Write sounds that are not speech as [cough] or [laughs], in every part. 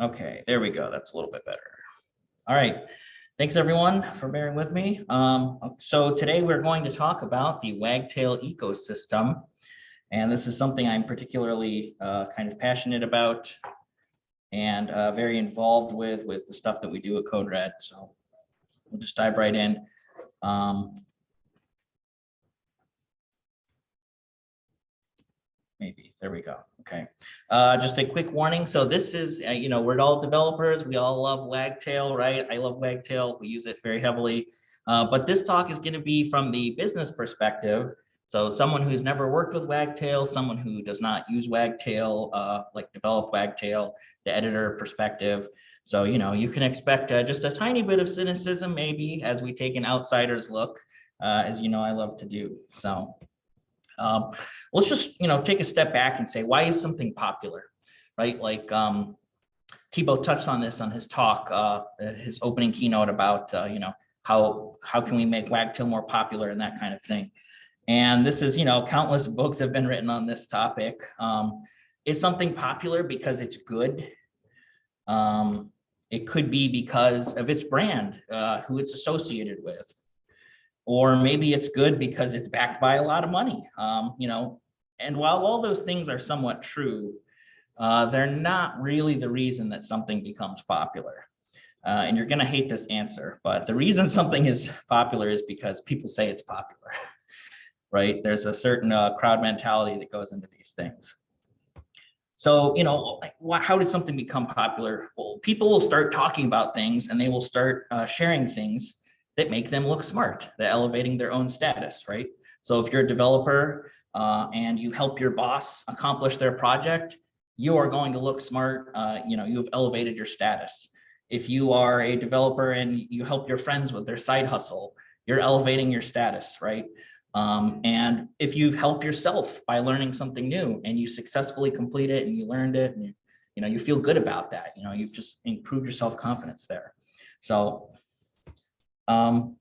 Okay, there we go. That's a little bit better. All right. Thanks everyone for bearing with me. Um, so today we're going to talk about the Wagtail ecosystem. And this is something I'm particularly uh, kind of passionate about and uh, very involved with, with the stuff that we do at CodeRed. So we'll just dive right in. Um, maybe, there we go. Okay, uh, just a quick warning. So this is, uh, you know, we're all developers. We all love Wagtail, right? I love Wagtail. We use it very heavily. Uh, but this talk is going to be from the business perspective. So someone who's never worked with Wagtail, someone who does not use Wagtail, uh, like develop Wagtail, the editor perspective. So, you know, you can expect uh, just a tiny bit of cynicism maybe as we take an outsider's look, uh, as you know I love to do. So um, let's just, you know, take a step back and say, why is something popular, right? Like um, Thibaud touched on this on his talk, uh, his opening keynote about, uh, you know, how, how can we make Wagtail more popular and that kind of thing. And this is, you know, countless books have been written on this topic. Um, is something popular because it's good? Um, it could be because of its brand, uh, who it's associated with or maybe it's good because it's backed by a lot of money. Um, you know, and while all those things are somewhat true, uh, they're not really the reason that something becomes popular. Uh, and you're going to hate this answer, but the reason [laughs] something is popular is because people say it's popular, [laughs] right? There's a certain uh, crowd mentality that goes into these things. So, you know, how does something become popular? Well, people will start talking about things and they will start uh, sharing things that make them look smart, that elevating their own status, right? So if you're a developer uh, and you help your boss accomplish their project, you are going to look smart. Uh, you know, you have elevated your status. If you are a developer and you help your friends with their side hustle, you're elevating your status, right? Um, and if you help yourself by learning something new and you successfully complete it and you learned it and you, you know, you feel good about that, you know, you've just improved your self-confidence there. So um,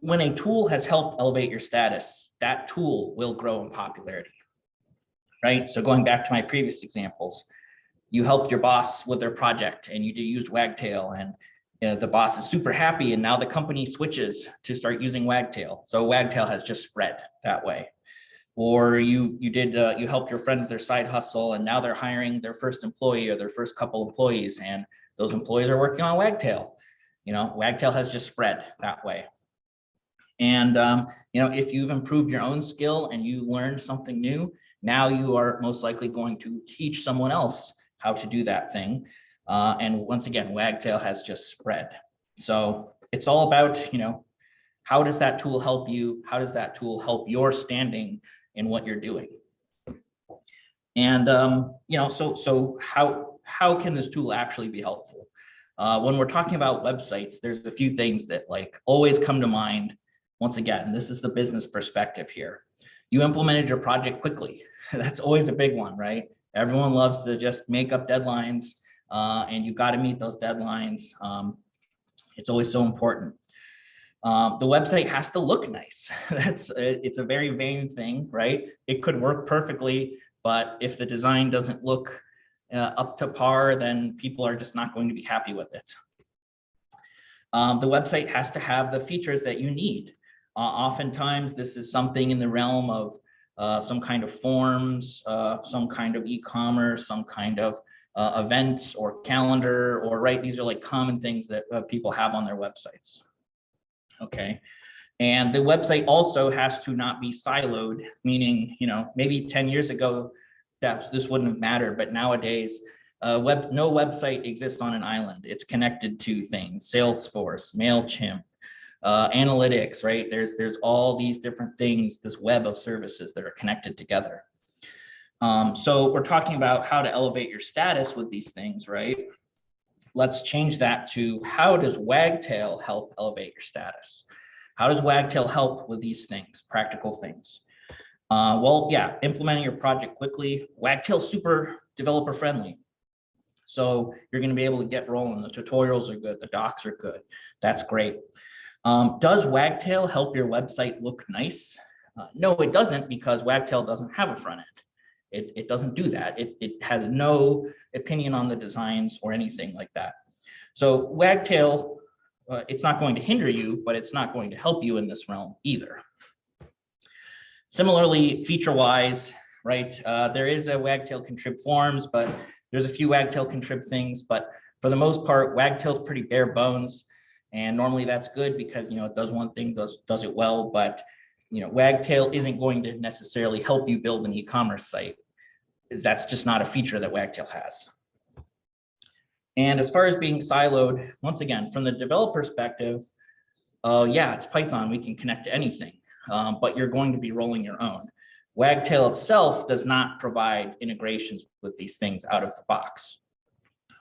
when a tool has helped elevate your status, that tool will grow in popularity, right? So going back to my previous examples, you helped your boss with their project and you used Wagtail and you know, the boss is super happy and now the company switches to start using Wagtail. So Wagtail has just spread that way. Or you you did uh, you helped your friend with their side hustle and now they're hiring their first employee or their first couple employees and those employees are working on Wagtail. You know, Wagtail has just spread that way. And, um, you know, if you've improved your own skill and you learned something new, now you are most likely going to teach someone else how to do that thing. Uh, and once again, Wagtail has just spread. So it's all about, you know, how does that tool help you? How does that tool help your standing in what you're doing? And, um, you know, so, so how, how can this tool actually be helpful? Uh, when we're talking about websites, there's a few things that like always come to mind. Once again, this is the business perspective here. You implemented your project quickly. [laughs] That's always a big one, right? Everyone loves to just make up deadlines uh, and you've got to meet those deadlines. Um, it's always so important. Um, the website has to look nice. [laughs] That's it's a very vain thing, right? It could work perfectly, but if the design doesn't look uh, up to par, then people are just not going to be happy with it. Um, the website has to have the features that you need. Uh, oftentimes, this is something in the realm of uh, some kind of forms, uh, some kind of e-commerce, some kind of uh, events or calendar, or right, these are like common things that uh, people have on their websites. Okay. And the website also has to not be siloed, meaning, you know, maybe 10 years ago, that this wouldn't have mattered. But nowadays, uh, web, no website exists on an island. It's connected to things, Salesforce, MailChimp, uh, analytics, right? There's, there's all these different things, this web of services that are connected together. Um, so we're talking about how to elevate your status with these things, right? Let's change that to how does Wagtail help elevate your status? How does Wagtail help with these things, practical things? Uh, well, yeah, implementing your project quickly. Wagtail's super developer friendly. So you're going to be able to get rolling. The tutorials are good. The docs are good. That's great. Um, does Wagtail help your website look nice? Uh, no, it doesn't because Wagtail doesn't have a front end. It, it doesn't do that. It, it has no opinion on the designs or anything like that. So Wagtail, uh, it's not going to hinder you, but it's not going to help you in this realm either. Similarly, feature-wise, right, uh, there is a Wagtail contrib forms, but there's a few Wagtail contrib things, but for the most part, Wagtail's pretty bare bones. And normally that's good because, you know, it does one thing, does, does it well, but, you know, Wagtail isn't going to necessarily help you build an e-commerce site. That's just not a feature that Wagtail has. And as far as being siloed, once again, from the developer perspective, uh, yeah, it's Python, we can connect to anything, um, but you're going to be rolling your own. Wagtail itself does not provide integrations with these things out of the box.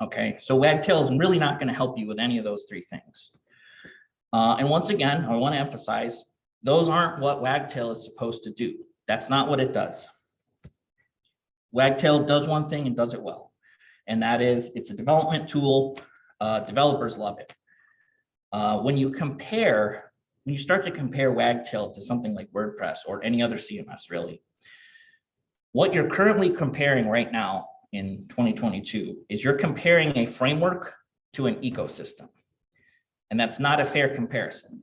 Okay, so Wagtail is really not going to help you with any of those three things. Uh, and once again, I want to emphasize, those aren't what Wagtail is supposed to do. That's not what it does. Wagtail does one thing and does it well. And that is, it's a development tool. Uh, developers love it. Uh, when you compare, when you start to compare Wagtail to something like WordPress or any other CMS really, what you're currently comparing right now in 2022 is you're comparing a framework to an ecosystem. And that's not a fair comparison,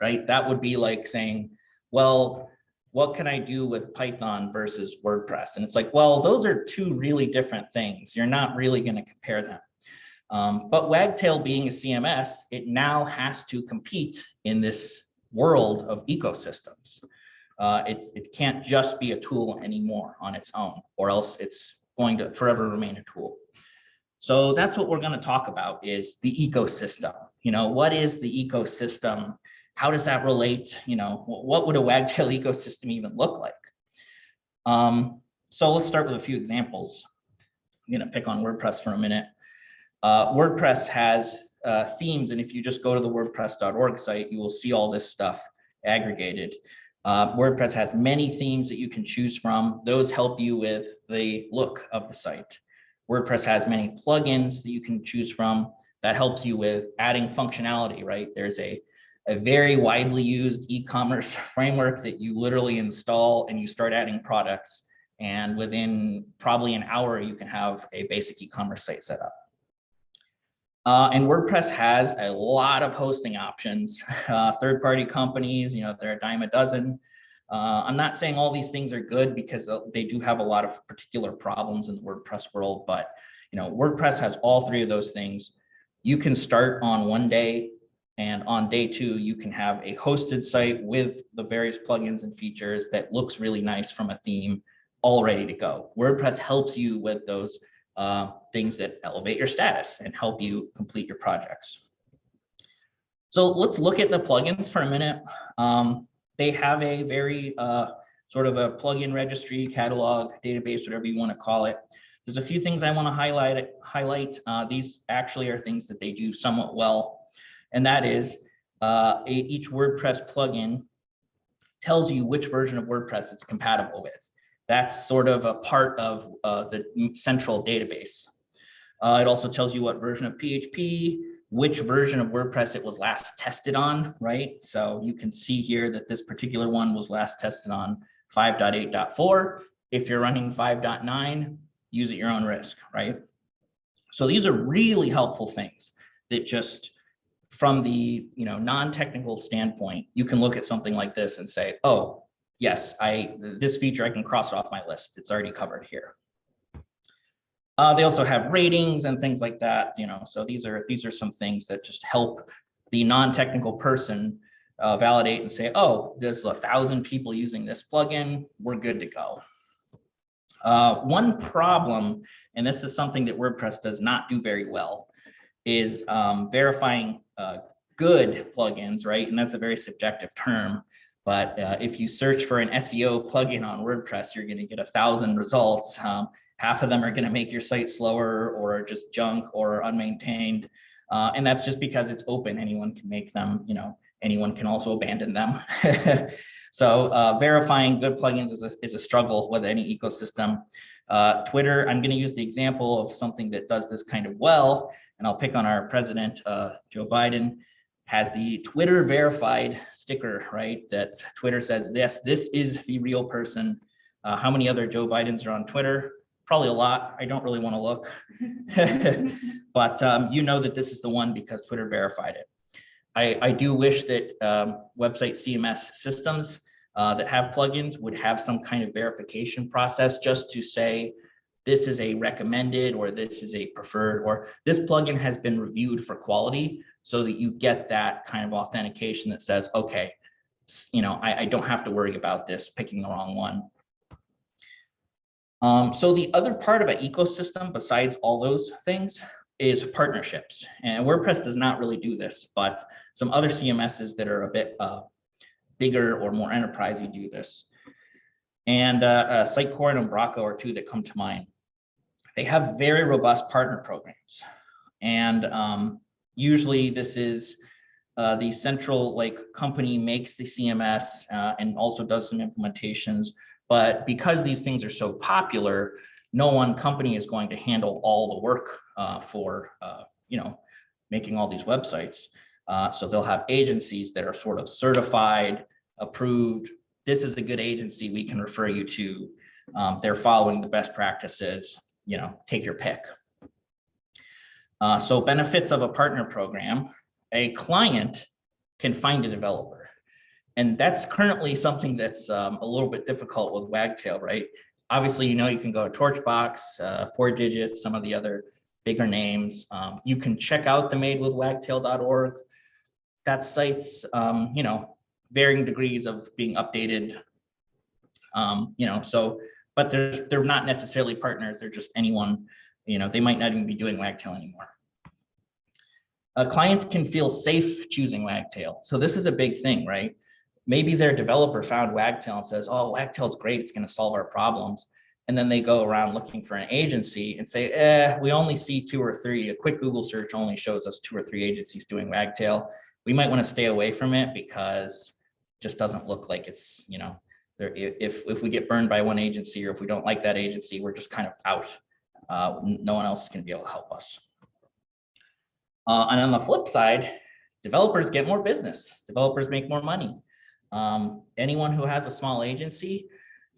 right? That would be like saying, well, what can I do with Python versus WordPress? And it's like, well, those are two really different things. You're not really going to compare them. Um, but Wagtail being a CMS, it now has to compete in this world of ecosystems. Uh, it, it can't just be a tool anymore on its own, or else it's going to forever remain a tool. So that's what we're going to talk about is the ecosystem. You know, what is the ecosystem? How does that relate? You know, what would a Wagtail [laughs] ecosystem even look like? Um, so let's start with a few examples. I'm going to pick on WordPress for a minute. Uh, WordPress has uh, themes, and if you just go to the wordpress.org site, you will see all this stuff aggregated. Uh, WordPress has many themes that you can choose from. Those help you with the look of the site. WordPress has many plugins that you can choose from that helps you with adding functionality, right? There's a, a very widely used e-commerce [laughs] framework that you literally install and you start adding products. And within probably an hour, you can have a basic e-commerce site set up. Uh, and WordPress has a lot of hosting options, [laughs] uh, third-party companies, you know, there are a dime a dozen. Uh, I'm not saying all these things are good because they do have a lot of particular problems in the WordPress world, but you know, WordPress has all three of those things. You can start on one day and on day two, you can have a hosted site with the various plugins and features that looks really nice from a theme all ready to go. WordPress helps you with those uh, things that elevate your status and help you complete your projects. So let's look at the plugins for a minute. Um, they have a very uh, sort of a plugin registry, catalog, database, whatever you want to call it. There's a few things I want to highlight. Highlight uh, these actually are things that they do somewhat well, and that is uh, a, each WordPress plugin tells you which version of WordPress it's compatible with. That's sort of a part of uh, the central database. Uh, it also tells you what version of PHP, which version of WordPress it was last tested on, right? So you can see here that this particular one was last tested on 5.8.4. If you're running 5.9, use at your own risk, right? So these are really helpful things that just from the you know non-technical standpoint, you can look at something like this and say, oh, yes, I this feature I can cross off my list. It's already covered here. Uh, they also have ratings and things like that, you know, so these are these are some things that just help the non-technical person uh, validate and say, oh, there's a thousand people using this plugin, we're good to go. Uh, one problem, and this is something that WordPress does not do very well, is um, verifying uh, good plugins, right? And that's a very subjective term. But uh, if you search for an SEO plugin on WordPress, you're going to get a thousand results. Um, half of them are going to make your site slower or just junk or unmaintained. Uh, and that's just because it's open. Anyone can make them, you know, anyone can also abandon them. [laughs] so uh, verifying good plugins is a, is a struggle with any ecosystem. Uh, Twitter, I'm going to use the example of something that does this kind of well, and I'll pick on our president, uh, Joe Biden has the Twitter verified sticker, right? That Twitter says, yes, this is the real person Uh, how many other Joe Bidens are on Twitter? Probably a lot. I don't really want to look, [laughs] [laughs] but um, you know that this is the one because Twitter verified it. I, I do wish that um, website CMS systems uh, that have plugins would have some kind of verification process just to say this is a recommended or this is a preferred or this plugin has been reviewed for quality so that you get that kind of authentication that says, okay, you know, I, I don't have to worry about this picking the wrong one. Um, so the other part of an ecosystem besides all those things is partnerships. And WordPress does not really do this, but some other CMSs that are a bit uh, bigger or more enterprisey do this. And uh, uh, Sitecore and Umbraco are two that come to mind. They have very robust partner programs. And um, usually this is uh, the central like company makes the CMS uh, and also does some implementations. But because these things are so popular, no one company is going to handle all the work uh, for, uh, you know, making all these websites. Uh, so they'll have agencies that are sort of certified, approved. This is a good agency we can refer you to. Um, they're following the best practices, you know, take your pick. Uh, so benefits of a partner program, a client can find a developer. And that's currently something that's um, a little bit difficult with Wagtail, right? Obviously, you know, you can go to Torchbox, uh, 4Digits, some of the other bigger names. Um, you can check out the madewithwagtail.org. That site's, um, you know, varying degrees of being updated. Um, you know, so, but they're, they're not necessarily partners. They're just anyone, you know, they might not even be doing Wagtail anymore. Uh, clients can feel safe choosing Wagtail. So this is a big thing, right? Maybe their developer found Wagtail and says, oh, Wagtail's great. It's going to solve our problems and then they go around looking for an agency and say, eh, we only see two or three. A quick Google search only shows us two or three agencies doing Wagtail. We might want to stay away from it because it just doesn't look like it's, you know, there, if, if we get burned by one agency or if we don't like that agency, we're just kind of out. Uh, no one else can be able to help us. Uh, and on the flip side, developers get more business. Developers make more money. Um, anyone who has a small agency,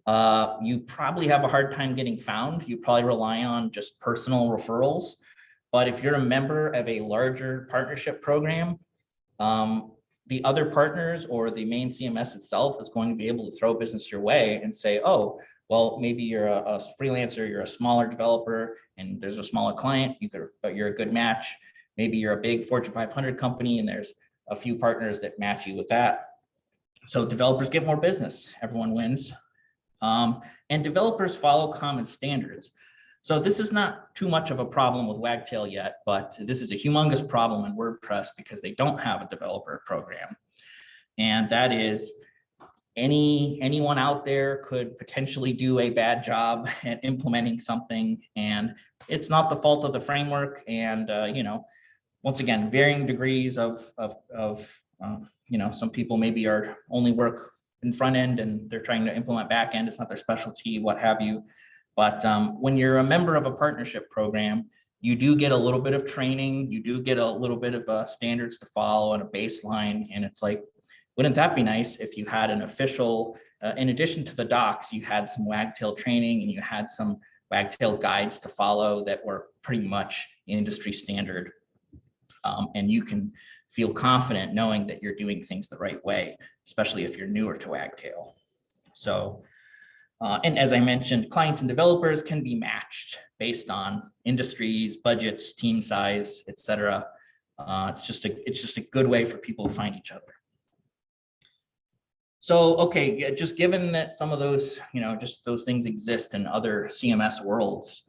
uh, you probably have a hard time getting found. You probably rely on just personal referrals. But if you're a member of a larger partnership program, um, the other partners or the main CMS itself is going to be able to throw business your way and say, oh, well, maybe you're a, a freelancer, you're a smaller developer, and there's a smaller client, you could, but you're a good match. Maybe you're a big Fortune 500 company and there's a few partners that match you with that. So developers get more business, everyone wins. Um, and developers follow common standards. So this is not too much of a problem with Wagtail yet, but this is a humongous problem in WordPress because they don't have a developer program. And that is any anyone out there could potentially do a bad job [laughs] at implementing something and it's not the fault of the framework and uh, you know once again varying degrees of of, of uh, you know some people maybe are only work in front end and they're trying to implement back end. It's not their specialty, what have you. But um, when you're a member of a partnership program, you do get a little bit of training. You do get a little bit of uh, standards to follow and a baseline. And it's like, wouldn't that be nice if you had an official, uh, in addition to the docs, you had some wagtail training and you had some wagtail guides to follow that were pretty much industry standard. Um, and you can feel confident knowing that you're doing things the right way, especially if you're newer to Wagtail. So, uh, and as I mentioned, clients and developers can be matched based on industries, budgets, team size, etc. Uh, it's just a it's just a good way for people to find each other. So, okay, just given that some of those, you know, just those things exist in other CMS worlds,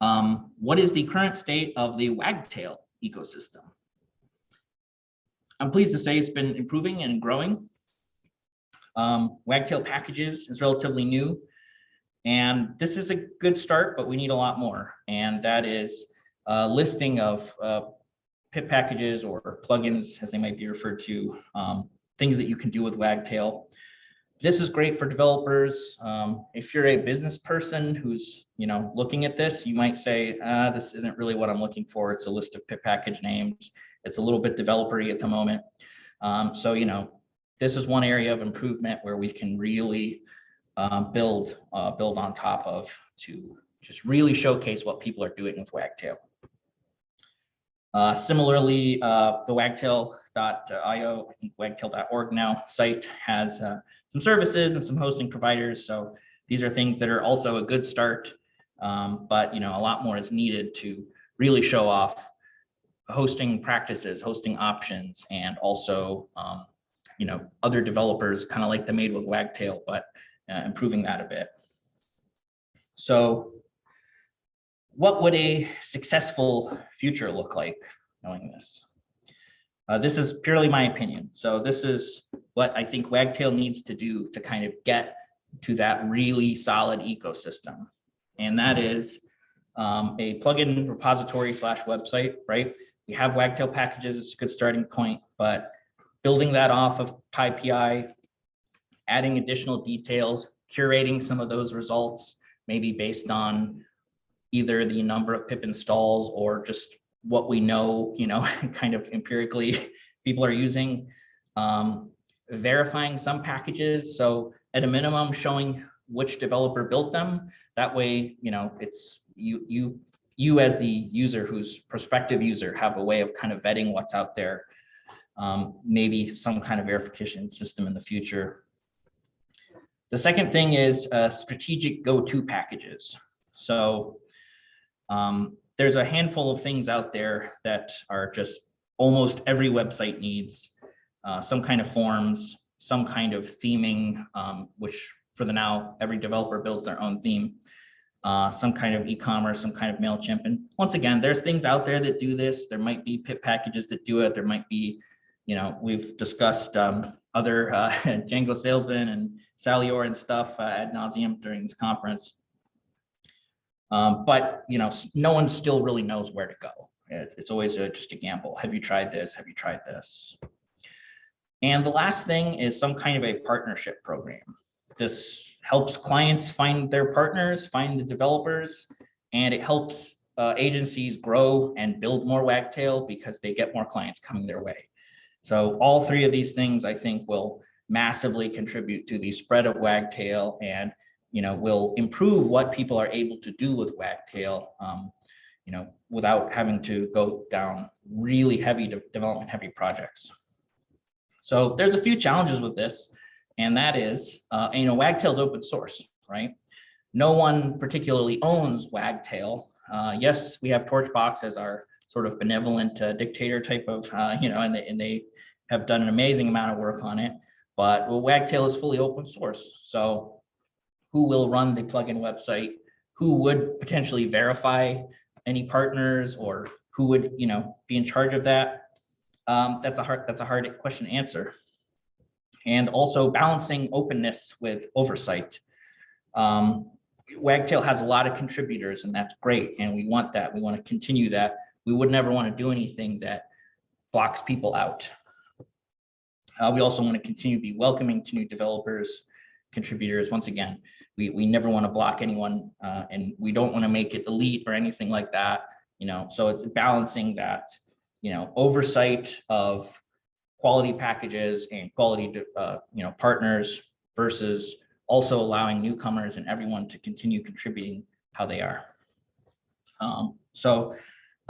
um, what is the current state of the Wagtail ecosystem? I'm pleased to say it's been improving and growing. Um, Wagtail packages is relatively new. And this is a good start, but we need a lot more. And that is a listing of uh, pip packages or plugins, as they might be referred to, um, things that you can do with Wagtail. This is great for developers. Um, if you're a business person who's you know looking at this, you might say, ah, this isn't really what I'm looking for. It's a list of package names. It's a little bit developery at the moment. Um, so, you know, this is one area of improvement where we can really um, build uh, build on top of to just really showcase what people are doing with Wagtail. Uh, similarly, uh, the wagtail.io, I think wagtail.org now site has uh, some services and some hosting providers. So these are things that are also a good start, um, but you know a lot more is needed to really show off hosting practices, hosting options, and also um, you know other developers kind of like the made with Wagtail, but uh, improving that a bit. So what would a successful future look like knowing this? Uh, this is purely my opinion. So this is what I think Wagtail needs to do to kind of get to that really solid ecosystem. And that is um, a plugin repository slash website, right? We have Wagtail packages, it's a good starting point, but building that off of PyPI, adding additional details, curating some of those results, maybe based on either the number of pip installs or just what we know, you know, [laughs] kind of empirically [laughs] people are using. Um, verifying some packages. So at a minimum, showing which developer built them. That way, you know, it's you you you as the user who's prospective user have a way of kind of vetting what's out there. Um, maybe some kind of verification system in the future. The second thing is uh, strategic go-to packages. So um, there's a handful of things out there that are just almost every website needs uh, some kind of forms, some kind of theming, um, which for the now, every developer builds their own theme, uh, some kind of e-commerce, some kind of MailChimp. And once again, there's things out there that do this. There might be pip packages that do it. There might be, you know, we've discussed um, other uh, [laughs] Django salesman and Saleor and stuff uh, ad nauseum during this conference. Um, but you know, no one still really knows where to go. It, it's always a, just a gamble. Have you tried this? Have you tried this? And the last thing is some kind of a partnership program. This helps clients find their partners, find the developers, and it helps uh, agencies grow and build more Wagtail because they get more clients coming their way. So all three of these things I think will massively contribute to the spread of Wagtail and you know, will improve what people are able to do with Wagtail, um, you know, without having to go down really heavy de development heavy projects. So there's a few challenges with this, and that is, uh, you know, Wagtail is open source, right? No one particularly owns Wagtail. Uh, yes, we have Torchbox as our sort of benevolent uh, dictator type of, uh, you know, and they, and they have done an amazing amount of work on it. But well, Wagtail is fully open source. So who will run the plugin website, who would potentially verify any partners or who would you know be in charge of that um, that's a hard that's a hard question to answer and also balancing openness with oversight. Um, wagtail has a lot of contributors and that's great and we want that. We want to continue that. We would never want to do anything that blocks people out. Uh, we also want to continue to be welcoming to new developers contributors. Once again we, we never want to block anyone uh, and we don't want to make it elite or anything like that you know? So it's balancing that you know oversight of quality packages and quality uh, you know partners versus also allowing newcomers and everyone to continue contributing how they are. Um, so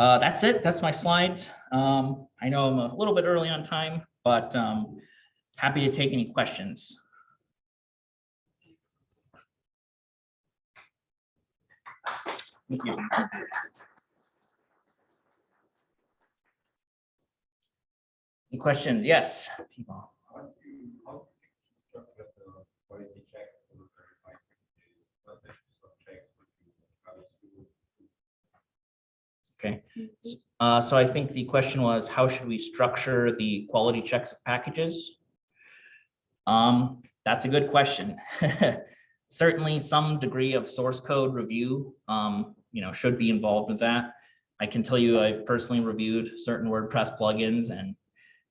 uh, that's it. That's my slides. Um, i know i'm a little bit early on time but um, happy to take any questions. Thank you. Any questions? Yes. Okay, uh, so I think the question was, how should we structure the quality checks of packages? Um, that's a good question. [laughs] certainly some degree of source code review, um, you know, should be involved with that. I can tell you I've personally reviewed certain WordPress plugins and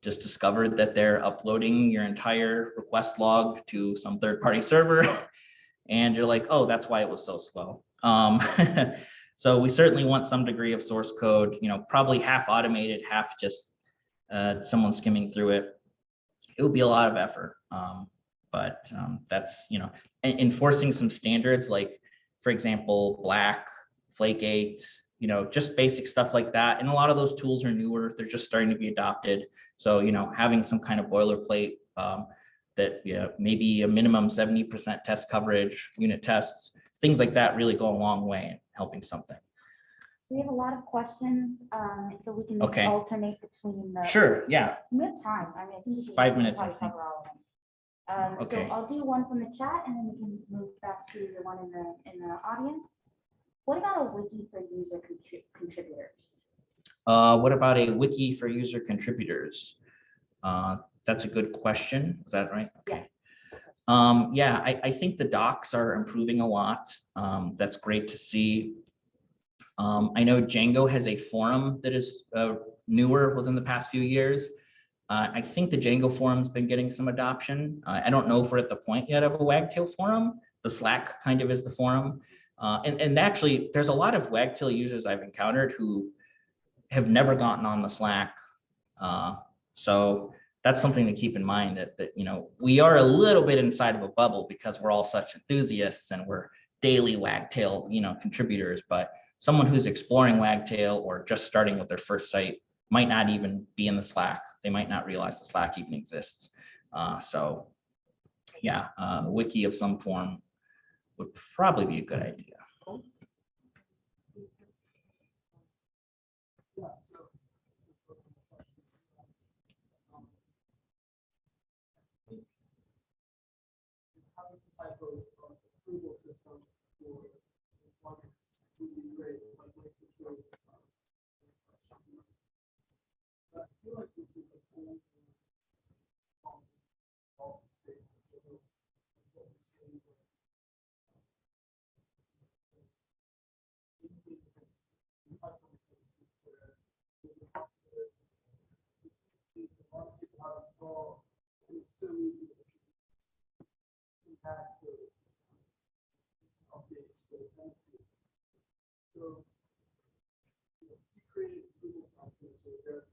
just discovered that they're uploading your entire request log to some third-party server. [laughs] And you're like, oh, that's why it was so slow. Um, [laughs] so we certainly want some degree of source code, you know, probably half automated, half just uh, someone skimming through it. It would be a lot of effort. Um, but um, that's, you know, enforcing some standards like, for example, black, Flake8, you know, just basic stuff like that. And a lot of those tools are newer. They're just starting to be adopted. So, you know, having some kind of boilerplate um, that, yeah, maybe a minimum 70% test coverage, unit tests, things like that really go a long way in helping something. We have a lot of questions, um, so we can Okay. alternate between the. Sure, yeah, We have time, I mean, I think. we can Five minutes, I think. cover all of them. Um, so Okay. I'll do one from the chat and then we can move back to the one in the, in the audience. What about a wiki for user contri- contributors? Uh, what about a wiki for user contributors? Uh, that's a good question. Is that right? Yeah. Okay. Um, yeah, I, I think the docs are improving a lot. Um, that's great to see. Um, I know Django has a forum that is uh, newer within the past few years. Uh, I think the Django forum's been getting some adoption. Uh, I don't know if we're at the point yet of a Wagtail forum. The Slack kind of is the forum. Uh, and, and actually, there's a lot of Wagtail users I've encountered who have never gotten on the Slack. Uh, so that's something to keep in mind that, that, you know, we are a little bit inside of a bubble because we're all such enthusiasts and we're daily Wagtail, you know, contributors, but someone who's exploring Wagtail or just starting with their first site might not even be in the Slack. They might not realize the Slack even exists. Uh, so yeah, uh, wiki of some form would probably be a good idea. Yeah, so. um, I think Having some type of of approval system for plugins would be great, like like the show. But I feel like this is a cool. um, all the states in general, what we're seeing with, um, anything that we might want to see where there's a popular- a lot of people have installed, and it's so easy to impact the it's updates for the tenancy. So you know, you create Google process or a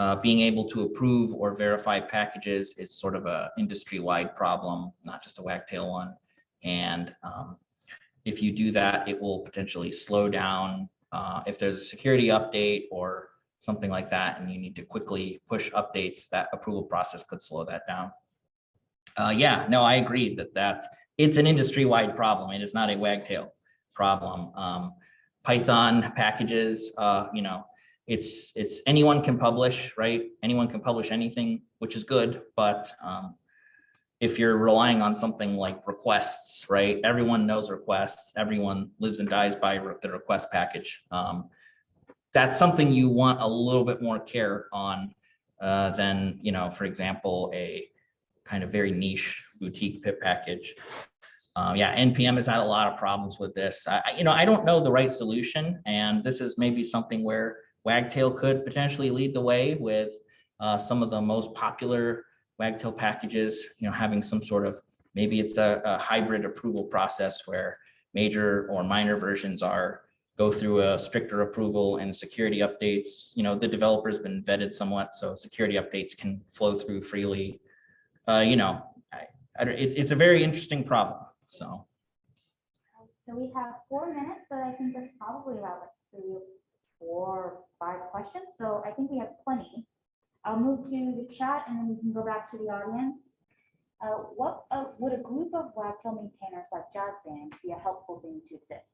uh, being able to approve or verify packages is sort of a industry-wide problem, not just a wagtail one. And um, if you do that, it will potentially slow down uh, if there's a security update or something like that, and you need to quickly push updates, that approval process could slow that down. Uh, yeah, no, I agree that that it's an industry-wide problem. It is not a wagtail problem. Um, Python packages, uh, you know, it's, it's, anyone can publish, right? Anyone can publish anything, which is good, but, um, if you're relying on something like requests, right? Everyone knows requests, everyone lives and dies by the request package. Um, that's something you want a little bit more care on, uh, than, you know, for example, a kind of very niche boutique pip package. Uh, yeah, NPM has had a lot of problems with this. I- you know, I don't know the right solution, and this is maybe something where Wagtail could potentially lead the way with uh, some of the most popular Wagtail packages, you know, having some sort of, maybe it's a, a hybrid approval process where major or minor versions are go through a stricter approval and security updates, you know, the developer's been vetted somewhat, so security updates can flow through freely. Uh, you know, I, I it's, it's a very interesting problem, so. So we have four minutes, so I think that's probably about like three, four, five questions, so I think we have plenty. I'll move to the chat and then we can go back to the audience. Uh, what, uh, would a group of Wagtail maintainers like Jazz Band be a helpful thing to exist?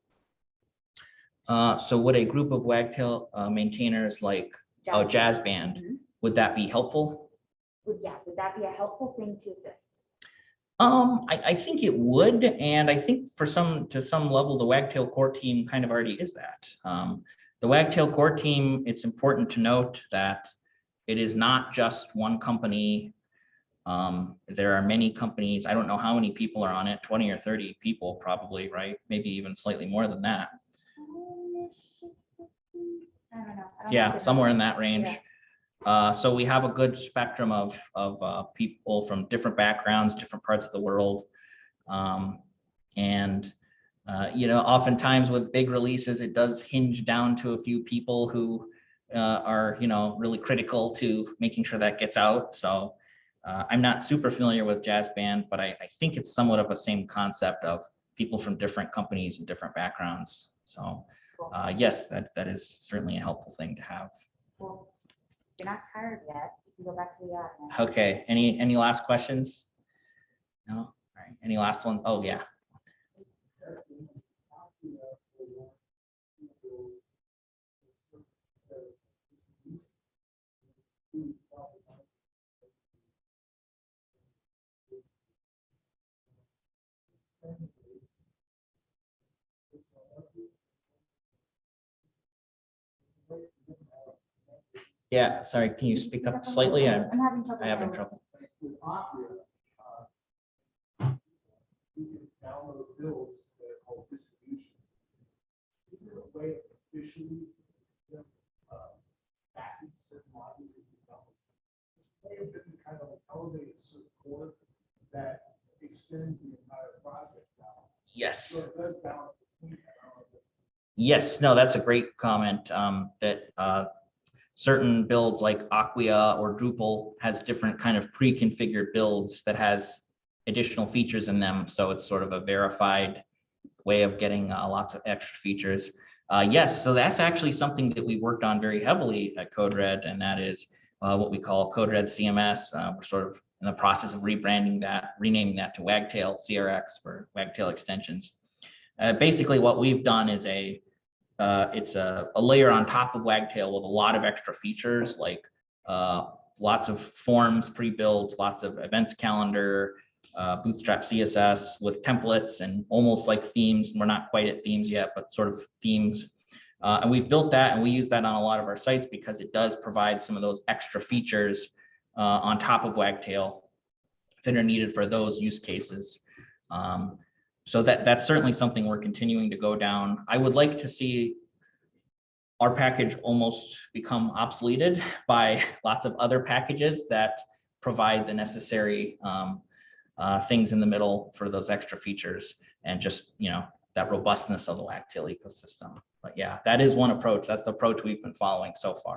Uh, so would a group of Wagtail uh, maintainers like, oh, Jazzband, Mhm. would that be helpful? Would, yeah, would that be a helpful thing to exist? Um, I, I think it would, and I think for some, to some level, the Wagtail core team kind of already is that. Um, the Wagtail core team, it's important to note that it is not just one company Um, there are many companies, I don't know how many people are on it, 20 or 30 people probably, right? Maybe even slightly more than that. I don't know. I don't Yeah, somewhere in that range. Yeah. Uh, so we have a good spectrum of, of, uh, people from different backgrounds, different parts of the world. Um, and, uh, you know, oftentimes with big releases, it does hinge down to a few people who, uh, are, you know, really critical to making sure that gets out. So, uh, I'm not super familiar with Jazzband, but I, I think it's somewhat of a same concept of people from different companies and different backgrounds. So, uh, yes, that, that is certainly a helpful thing to have. Cool. You're not tired yet. You can go back to the audience. Okay, any, any last questions? No, all right, any last one? Oh, yeah, yeah, sorry, can you speak up slightly? I'm, I'm having trouble. I having trouble. With Acquia, uh, you can download bills that are called distributions. Is there a way of officially, you know, uh, backing certain modules that you download? There's a way of them kind of elevate a certain that extends the entire project now. Yes. So it does balance between, I don't know if it's Yes, no, that's a great comment, um, that, uh, certain builds like Acquia or Drupal has different kind of pre-configured builds that has additional features in them. So it's sort of a verified way of getting uh, lots of extra features. Uh, yes, so that's actually something that we worked on very heavily at CodeRed, and that is uh, what we call CodeRed CMS. Uh, we're sort of in the process of rebranding that, renaming that to Wagtail CRX for Wagtail extensions. Uh, basically, what we've done is a uh, it's a, a layer on top of Wagtail with a lot of extra features like uh, lots of forms pre-built, lots of events calendar, uh, Bootstrap CSS with templates and almost like themes. We're not quite at themes yet, but sort of themes. Uh, and we've built that and we use that on a lot of our sites because it does provide some of those extra features uh, on top of Wagtail that are needed for those use cases. Um, so that, that's certainly something we're continuing to go down. I would like to see our package almost become obsoleted [laughs] by lots of other packages that provide the necessary um, uh, things in the middle for those extra features and just, you know, that robustness of the Wagtail ecosystem. But yeah, that is one approach. That's the approach we've been following so far.